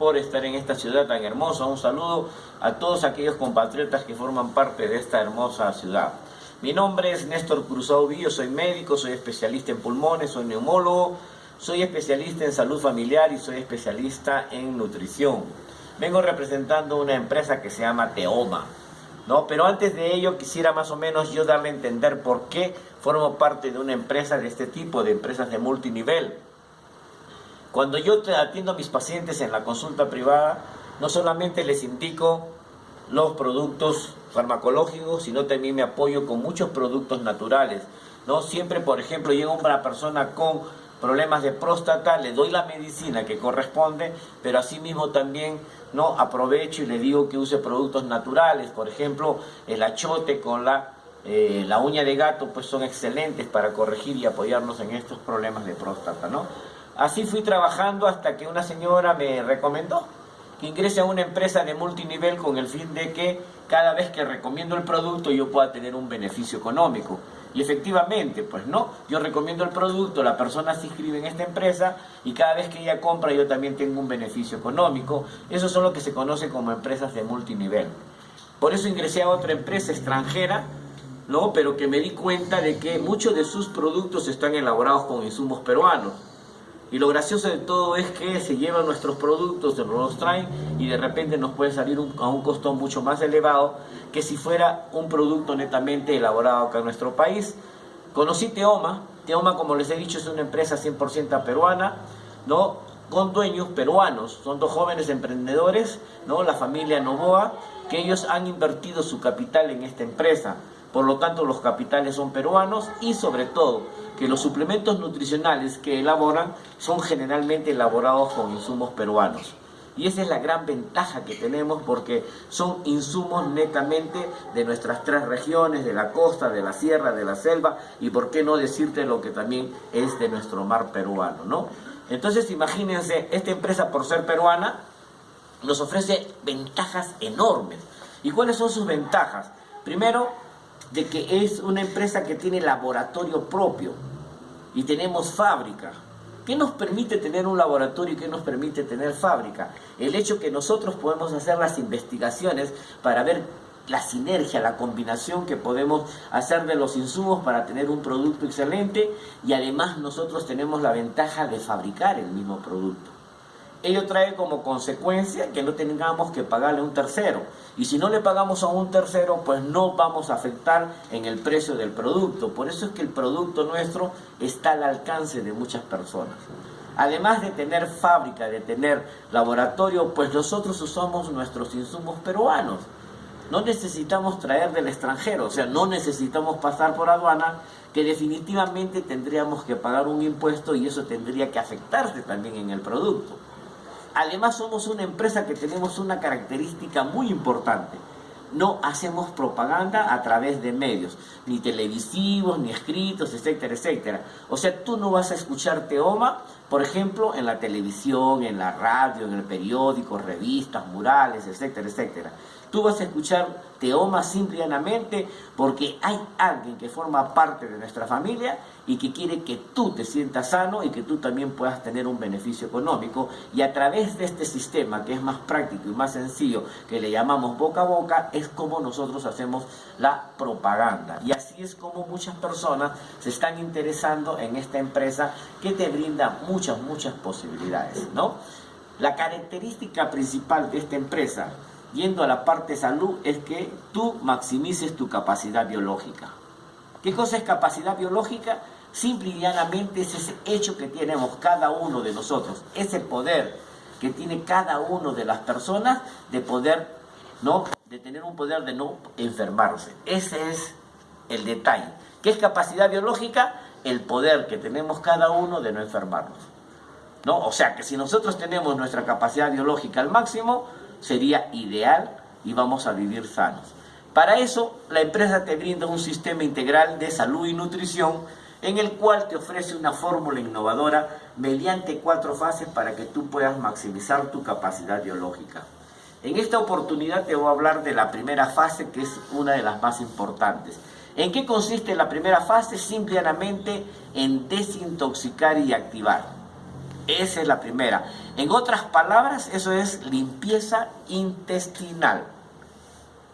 por estar en esta ciudad tan hermosa. Un saludo a todos aquellos compatriotas que forman parte de esta hermosa ciudad. Mi nombre es Néstor Cruzado Villo, soy médico, soy especialista en pulmones, soy neumólogo, soy especialista en salud familiar y soy especialista en nutrición. Vengo representando una empresa que se llama Teoma. ¿no? Pero antes de ello quisiera más o menos yo darle a entender por qué formo parte de una empresa de este tipo, de empresas de multinivel. Cuando yo atiendo a mis pacientes en la consulta privada, no solamente les indico los productos farmacológicos, sino también me apoyo con muchos productos naturales. ¿no? Siempre, por ejemplo, llega una persona con problemas de próstata, le doy la medicina que corresponde, pero asimismo también no aprovecho y le digo que use productos naturales, por ejemplo, el achote con la, eh, la uña de gato, pues son excelentes para corregir y apoyarnos en estos problemas de próstata, ¿no? Así fui trabajando hasta que una señora me recomendó que ingrese a una empresa de multinivel con el fin de que cada vez que recomiendo el producto yo pueda tener un beneficio económico. Y efectivamente, pues no, yo recomiendo el producto, la persona se inscribe en esta empresa y cada vez que ella compra yo también tengo un beneficio económico. Eso son lo que se conoce como empresas de multinivel. Por eso ingresé a otra empresa extranjera, ¿no? pero que me di cuenta de que muchos de sus productos están elaborados con insumos peruanos. Y lo gracioso de todo es que se llevan nuestros productos, se los traen y de repente nos puede salir a un costo mucho más elevado que si fuera un producto netamente elaborado acá en nuestro país. Conocí Teoma, Teoma como les he dicho es una empresa 100% peruana, ¿no? con dueños peruanos, son dos jóvenes emprendedores, ¿no? la familia Novoa, que ellos han invertido su capital en esta empresa. Por lo tanto, los capitales son peruanos y sobre todo que los suplementos nutricionales que elaboran son generalmente elaborados con insumos peruanos. Y esa es la gran ventaja que tenemos porque son insumos netamente de nuestras tres regiones, de la costa, de la sierra, de la selva y por qué no decirte lo que también es de nuestro mar peruano, ¿no? Entonces imagínense, esta empresa por ser peruana nos ofrece ventajas enormes. ¿Y cuáles son sus ventajas? Primero, de que es una empresa que tiene laboratorio propio y tenemos fábrica. ¿Qué nos permite tener un laboratorio y qué nos permite tener fábrica? El hecho que nosotros podemos hacer las investigaciones para ver la sinergia, la combinación que podemos hacer de los insumos para tener un producto excelente y además nosotros tenemos la ventaja de fabricar el mismo producto ello trae como consecuencia que no tengamos que pagarle a un tercero. Y si no le pagamos a un tercero, pues no vamos a afectar en el precio del producto. Por eso es que el producto nuestro está al alcance de muchas personas. Además de tener fábrica, de tener laboratorio, pues nosotros usamos nuestros insumos peruanos. No necesitamos traer del extranjero, o sea, no necesitamos pasar por aduana, que definitivamente tendríamos que pagar un impuesto y eso tendría que afectarse también en el producto. Además somos una empresa que tenemos una característica muy importante. No hacemos propaganda a través de medios, ni televisivos, ni escritos, etcétera, etcétera. O sea, tú no vas a escuchar Teoma, por ejemplo, en la televisión, en la radio, en el periódico, revistas, murales, etcétera, etcétera. Tú vas a escuchar Teoma simplemente porque hay alguien que forma parte de nuestra familia y que quiere que tú te sientas sano y que tú también puedas tener un beneficio económico. Y a través de este sistema que es más práctico y más sencillo, que le llamamos boca a boca, es como nosotros hacemos la propaganda. Y así es como muchas personas se están interesando en esta empresa que te brinda muchas, muchas posibilidades, ¿no? La característica principal de esta empresa yendo a la parte salud, es que tú maximices tu capacidad biológica. ¿Qué cosa es capacidad biológica? Simple y llanamente es ese hecho que tenemos cada uno de nosotros, ese poder que tiene cada uno de las personas de poder, ¿no? De tener un poder de no enfermarse. Ese es el detalle. ¿Qué es capacidad biológica? El poder que tenemos cada uno de no enfermarnos. ¿No? O sea que si nosotros tenemos nuestra capacidad biológica al máximo, sería ideal y vamos a vivir sanos. Para eso, la empresa te brinda un sistema integral de salud y nutrición en el cual te ofrece una fórmula innovadora mediante cuatro fases para que tú puedas maximizar tu capacidad biológica. En esta oportunidad te voy a hablar de la primera fase que es una de las más importantes. ¿En qué consiste la primera fase? Simplemente en desintoxicar y activar. Esa es la primera. En otras palabras, eso es limpieza intestinal.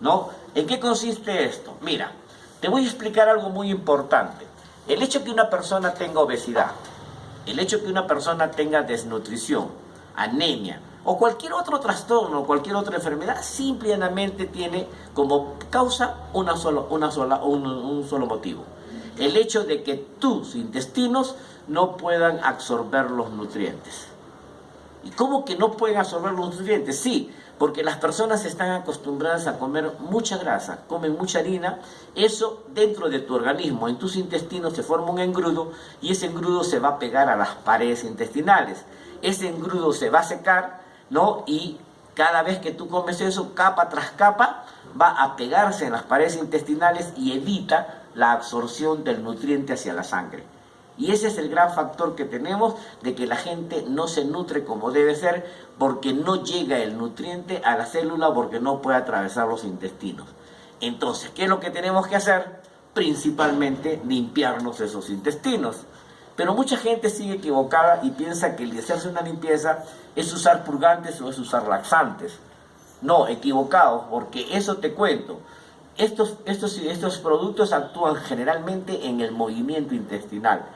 ¿No? ¿En qué consiste esto? Mira, te voy a explicar algo muy importante. El hecho que una persona tenga obesidad, el hecho que una persona tenga desnutrición, anemia o cualquier otro trastorno, cualquier otra enfermedad, simplemente tiene como causa una sola, una sola, un, un solo motivo. El hecho de que tus intestinos no puedan absorber los nutrientes. ¿Y cómo que no pueden absorber los nutrientes? Sí, porque las personas están acostumbradas a comer mucha grasa, comen mucha harina, eso dentro de tu organismo, en tus intestinos se forma un engrudo y ese engrudo se va a pegar a las paredes intestinales. Ese engrudo se va a secar, ¿no? Y cada vez que tú comes eso, capa tras capa, va a pegarse en las paredes intestinales y evita la absorción del nutriente hacia la sangre. Y ese es el gran factor que tenemos de que la gente no se nutre como debe ser porque no llega el nutriente a la célula porque no puede atravesar los intestinos. Entonces, ¿qué es lo que tenemos que hacer? Principalmente limpiarnos esos intestinos. Pero mucha gente sigue equivocada y piensa que el hacerse una limpieza es usar purgantes o es usar laxantes. No, equivocado, porque eso te cuento. Estos, estos, estos productos actúan generalmente en el movimiento intestinal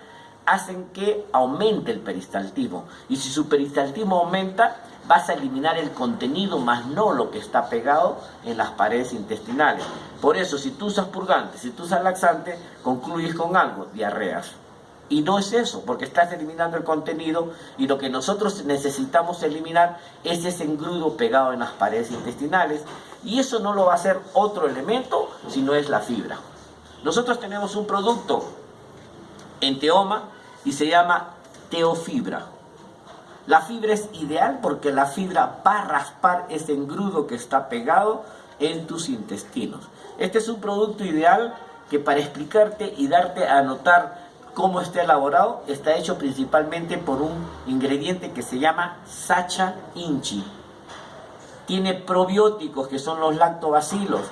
hacen que aumente el peristaltismo. Y si su peristaltismo aumenta, vas a eliminar el contenido más no lo que está pegado en las paredes intestinales. Por eso, si tú usas purgantes, si tú usas laxante, concluyes con algo, diarreas. Y no es eso, porque estás eliminando el contenido y lo que nosotros necesitamos eliminar es ese engrudo pegado en las paredes intestinales. Y eso no lo va a hacer otro elemento, sino es la fibra. Nosotros tenemos un producto en teoma y se llama teofibra. La fibra es ideal porque la fibra va a raspar ese engrudo que está pegado en tus intestinos. Este es un producto ideal que para explicarte y darte a notar cómo está elaborado, está hecho principalmente por un ingrediente que se llama Sacha Inchi. Tiene probióticos que son los lactobacilos,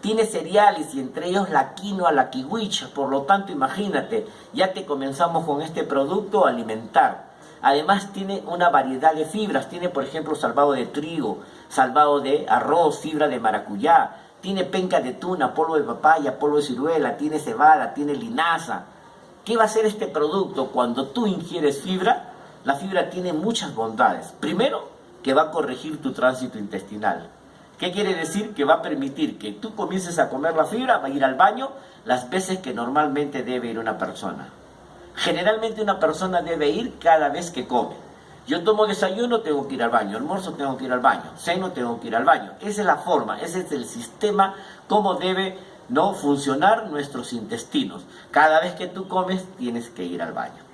tiene cereales y entre ellos la quinoa, la kiwicha, por lo tanto imagínate, ya te comenzamos con este producto a alimentar. Además tiene una variedad de fibras, tiene por ejemplo salvado de trigo, salvado de arroz, fibra de maracuyá, tiene penca de tuna, polvo de papaya, polvo de ciruela, tiene cebada, tiene linaza. ¿Qué va a hacer este producto cuando tú ingieres fibra? La fibra tiene muchas bondades. Primero, que va a corregir tu tránsito intestinal. ¿Qué quiere decir? Que va a permitir que tú comiences a comer la fibra, va a ir al baño las veces que normalmente debe ir una persona. Generalmente una persona debe ir cada vez que come. Yo tomo desayuno, tengo que ir al baño, almuerzo, tengo que ir al baño, ceno, tengo que ir al baño. Esa es la forma, ese es el sistema, cómo debe no funcionar nuestros intestinos. Cada vez que tú comes, tienes que ir al baño.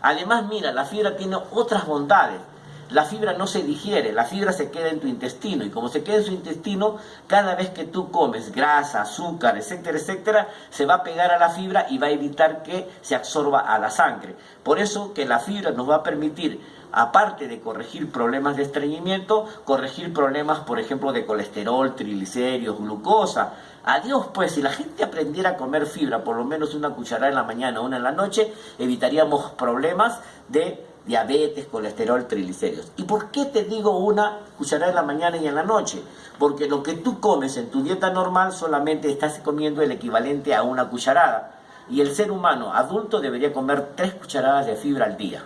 Además, mira, la fibra tiene otras bondades la fibra no se digiere, la fibra se queda en tu intestino y como se queda en su intestino, cada vez que tú comes grasa, azúcar, etcétera, etcétera, se va a pegar a la fibra y va a evitar que se absorba a la sangre. Por eso que la fibra nos va a permitir aparte de corregir problemas de estreñimiento, corregir problemas, por ejemplo, de colesterol, triglicéridos, glucosa. Adiós, pues, si la gente aprendiera a comer fibra, por lo menos una cucharada en la mañana, una en la noche, evitaríamos problemas de diabetes, colesterol, triglicéridos. ¿Y por qué te digo una cucharada en la mañana y en la noche? Porque lo que tú comes en tu dieta normal solamente estás comiendo el equivalente a una cucharada. Y el ser humano adulto debería comer tres cucharadas de fibra al día.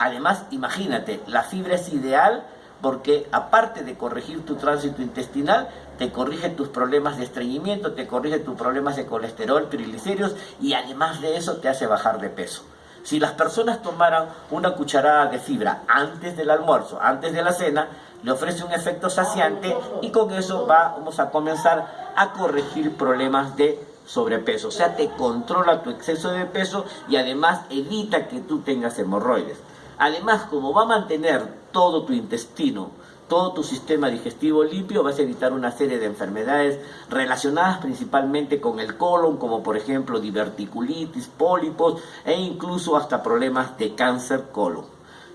Además, imagínate, la fibra es ideal porque aparte de corregir tu tránsito intestinal, te corrige tus problemas de estreñimiento, te corrige tus problemas de colesterol, triglicéridos y además de eso te hace bajar de peso. Si las personas tomaran una cucharada de fibra antes del almuerzo, antes de la cena, le ofrece un efecto saciante y con eso vamos a comenzar a corregir problemas de sobrepeso. O sea, te controla tu exceso de peso y además evita que tú tengas hemorroides. Además, como va a mantener todo tu intestino todo tu sistema digestivo limpio, vas a evitar una serie de enfermedades relacionadas principalmente con el colon, como por ejemplo diverticulitis, pólipos e incluso hasta problemas de cáncer colon.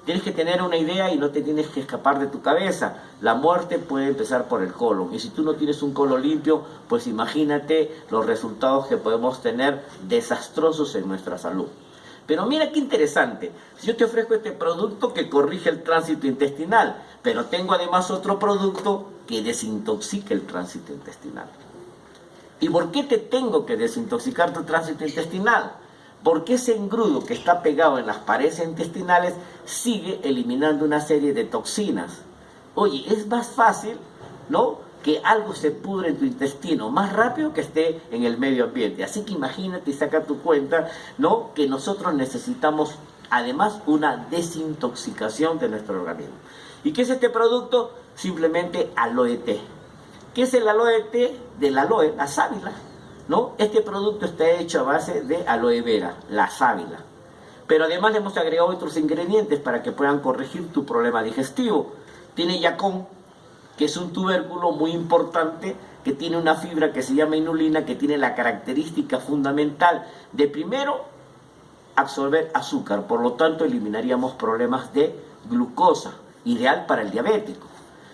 Tienes que tener una idea y no te tienes que escapar de tu cabeza. La muerte puede empezar por el colon. Y si tú no tienes un colon limpio, pues imagínate los resultados que podemos tener desastrosos en nuestra salud. Pero mira qué interesante. Si yo te ofrezco este producto que corrige el tránsito intestinal, pero tengo además otro producto que desintoxica el tránsito intestinal. ¿Y por qué te tengo que desintoxicar tu tránsito intestinal? Porque ese engrudo que está pegado en las paredes intestinales sigue eliminando una serie de toxinas. Oye, es más fácil, ¿no? Que algo se pudre en tu intestino más rápido que esté en el medio ambiente. Así que imagínate y saca tu cuenta, ¿no? Que nosotros necesitamos además una desintoxicación de nuestro organismo. ¿Y qué es este producto? Simplemente aloe té. ¿Qué es el aloe té? Del aloe, la sábila, ¿no? Este producto está hecho a base de aloe vera, la sábila. Pero además le hemos agregado otros ingredientes para que puedan corregir tu problema digestivo. Tiene yacón, que es un tubérculo muy importante que tiene una fibra que se llama inulina, que tiene la característica fundamental de primero absorber azúcar, por lo tanto eliminaríamos problemas de glucosa, ideal para el diabético.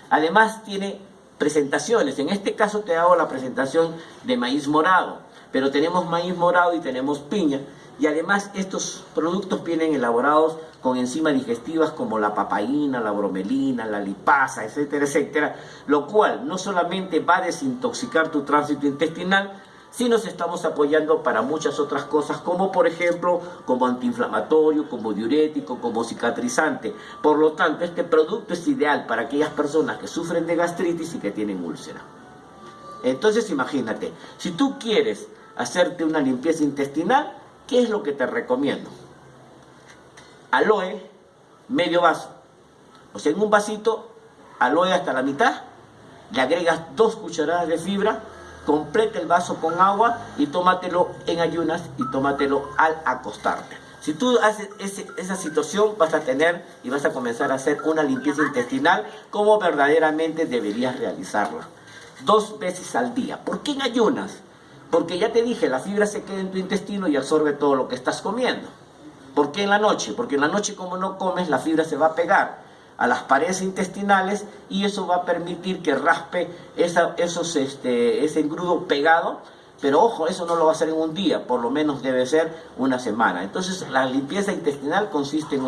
Además tiene presentaciones, en este caso te hago la presentación de maíz morado, pero tenemos maíz morado y tenemos piña, y además estos productos vienen elaborados con enzimas digestivas como la papaína, la bromelina, la lipasa, etcétera, etcétera, lo cual no solamente va a desintoxicar tu tránsito intestinal, sino nos estamos apoyando para muchas otras cosas, como por ejemplo, como antiinflamatorio, como diurético, como cicatrizante. Por lo tanto, este producto es ideal para aquellas personas que sufren de gastritis y que tienen úlcera. Entonces, imagínate, si tú quieres hacerte una limpieza intestinal, ¿Qué es lo que te recomiendo? Aloe, medio vaso. O sea, en un vasito, aloe hasta la mitad, le agregas dos cucharadas de fibra, completa el vaso con agua y tómatelo en ayunas y tómatelo al acostarte. Si tú haces esa situación, vas a tener y vas a comenzar a hacer una limpieza intestinal como verdaderamente deberías realizarla. Dos veces al día. ¿Por qué en ayunas? Porque ya te dije, la fibra se queda en tu intestino y absorbe todo lo que estás comiendo. ¿Por qué en la noche? Porque en la noche como no comes, la fibra se va a pegar a las paredes intestinales y eso va a permitir que raspe esa, esos, este, ese engrudo pegado. Pero ojo, eso no lo va a hacer en un día, por lo menos debe ser una semana. Entonces la limpieza intestinal consiste en